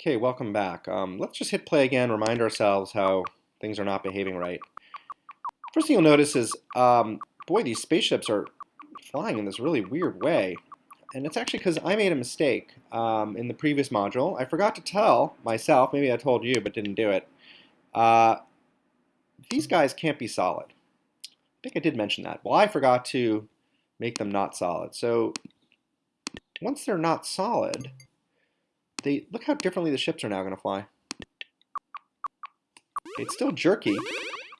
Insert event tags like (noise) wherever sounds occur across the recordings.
Okay, welcome back. Um, let's just hit play again, remind ourselves how things are not behaving right. First thing you'll notice is, um, boy, these spaceships are flying in this really weird way. And it's actually because I made a mistake um, in the previous module. I forgot to tell myself, maybe I told you but didn't do it, uh, these guys can't be solid. I think I did mention that. Well, I forgot to make them not solid. So once they're not solid, they look how differently the ships are now going to fly. It's still jerky,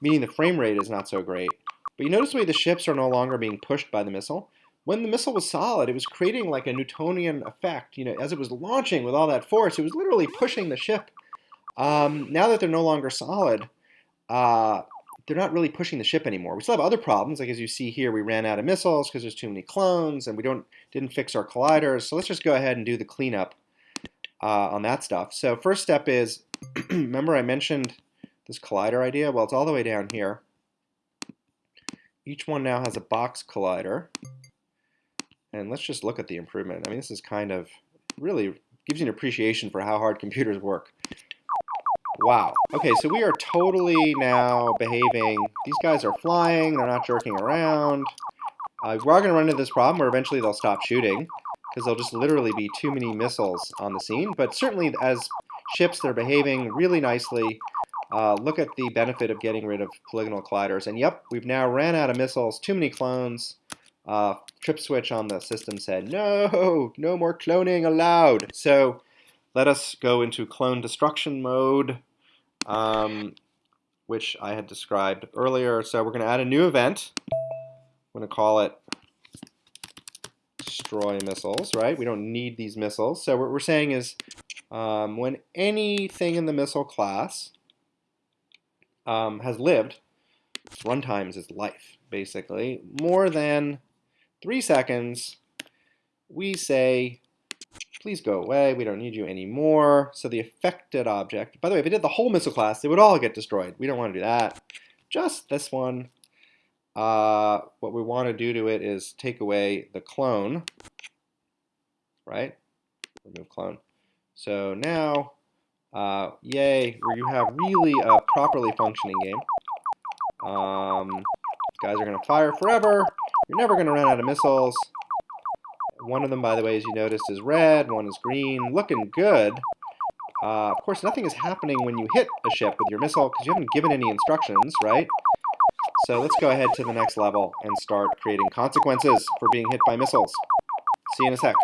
meaning the frame rate is not so great. But you notice the way the ships are no longer being pushed by the missile? When the missile was solid, it was creating like a Newtonian effect. You know, as it was launching with all that force, it was literally pushing the ship. Um, now that they're no longer solid, uh, they're not really pushing the ship anymore. We still have other problems, like as you see here, we ran out of missiles because there's too many clones, and we don't didn't fix our colliders. So let's just go ahead and do the cleanup uh, on that stuff. So first step is, (clears throat) remember I mentioned this collider idea? Well, it's all the way down here. Each one now has a box collider. And let's just look at the improvement. I mean, this is kind of really gives you an appreciation for how hard computers work. Wow. Okay, so we are totally now behaving. These guys are flying. They're not jerking around. Uh, we are going to run into this problem where eventually they'll stop shooting because there'll just literally be too many missiles on the scene. But certainly as ships, they're behaving really nicely. Uh, look at the benefit of getting rid of polygonal colliders. And yep, we've now ran out of missiles, too many clones. Uh, trip switch on the system said, no, no more cloning allowed. So let us go into clone destruction mode, um, which I had described earlier. So we're going to add a new event. I'm going to call it destroy missiles, right? We don't need these missiles. So what we're saying is um, when anything in the missile class um, has lived, its runtime is its life, basically, more than three seconds, we say, please go away, we don't need you anymore. So the affected object, by the way, if it did the whole missile class, they would all get destroyed. We don't want to do that. Just this one uh, what we want to do to it is take away the clone, right? Remove clone. So now, uh, yay, where you have really a properly functioning game. Um, guys are going to fire forever. You're never going to run out of missiles. One of them, by the way, as you noticed, is red. One is green. Looking good. Uh, of course, nothing is happening when you hit a ship with your missile because you haven't given any instructions, right? So let's go ahead to the next level and start creating consequences for being hit by missiles. See you in a sec.